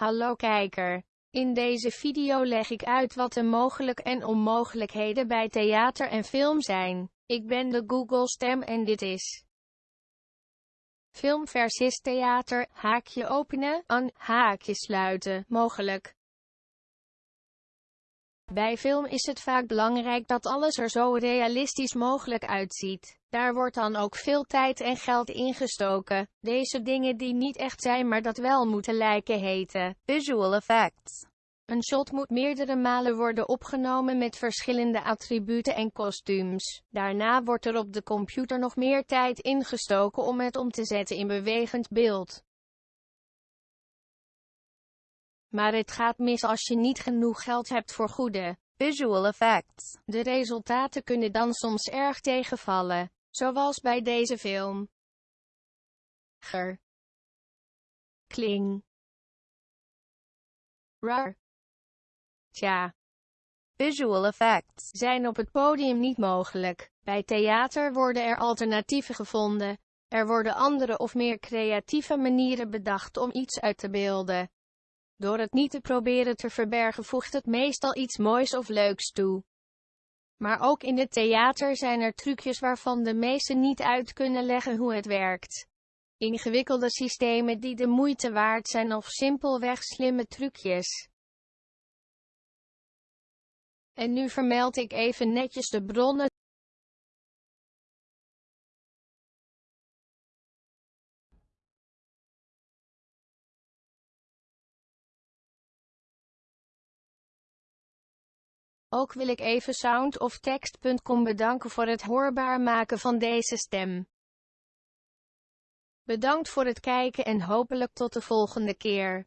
Hallo kijker. In deze video leg ik uit wat de mogelijk en onmogelijkheden bij theater en film zijn. Ik ben de Google stem en dit is Film versus theater, haakje openen, aan, haakje sluiten, mogelijk. Bij film is het vaak belangrijk dat alles er zo realistisch mogelijk uitziet. Daar wordt dan ook veel tijd en geld ingestoken. Deze dingen die niet echt zijn maar dat wel moeten lijken heten visual effects. Een shot moet meerdere malen worden opgenomen met verschillende attributen en kostuums. Daarna wordt er op de computer nog meer tijd ingestoken om het om te zetten in bewegend beeld. Maar het gaat mis als je niet genoeg geld hebt voor goede visual effects. De resultaten kunnen dan soms erg tegenvallen, zoals bij deze film. Ger. Kling. Rar. Tja. Visual effects zijn op het podium niet mogelijk. Bij theater worden er alternatieven gevonden. Er worden andere of meer creatieve manieren bedacht om iets uit te beelden. Door het niet te proberen te verbergen voegt het meestal iets moois of leuks toe. Maar ook in het theater zijn er trucjes waarvan de meesten niet uit kunnen leggen hoe het werkt. Ingewikkelde systemen die de moeite waard zijn of simpelweg slimme trucjes. En nu vermeld ik even netjes de bronnen. Ook wil ik even soundoftext.com bedanken voor het hoorbaar maken van deze stem. Bedankt voor het kijken en hopelijk tot de volgende keer.